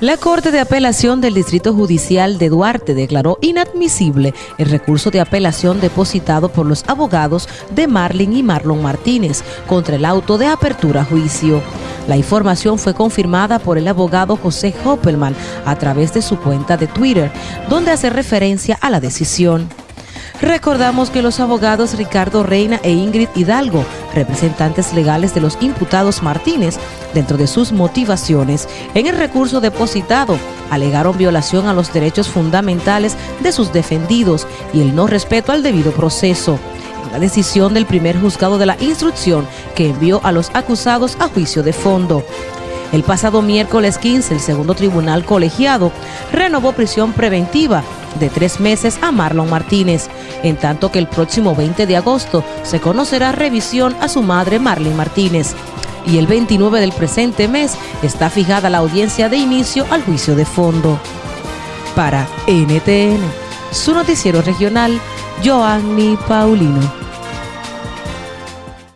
La Corte de Apelación del Distrito Judicial de Duarte declaró inadmisible el recurso de apelación depositado por los abogados de Marlin y Marlon Martínez contra el auto de apertura a juicio. La información fue confirmada por el abogado José Hoppelman a través de su cuenta de Twitter, donde hace referencia a la decisión. Recordamos que los abogados Ricardo Reina e Ingrid Hidalgo, representantes legales de los imputados Martínez, dentro de sus motivaciones en el recurso depositado, alegaron violación a los derechos fundamentales de sus defendidos y el no respeto al debido proceso. La decisión del primer juzgado de la instrucción que envió a los acusados a juicio de fondo. El pasado miércoles 15, el segundo tribunal colegiado renovó prisión preventiva de tres meses a Marlon Martínez, en tanto que el próximo 20 de agosto se conocerá revisión a su madre Marlene Martínez. Y el 29 del presente mes está fijada la audiencia de inicio al juicio de fondo. Para NTN, su noticiero regional, Joanny Paulino.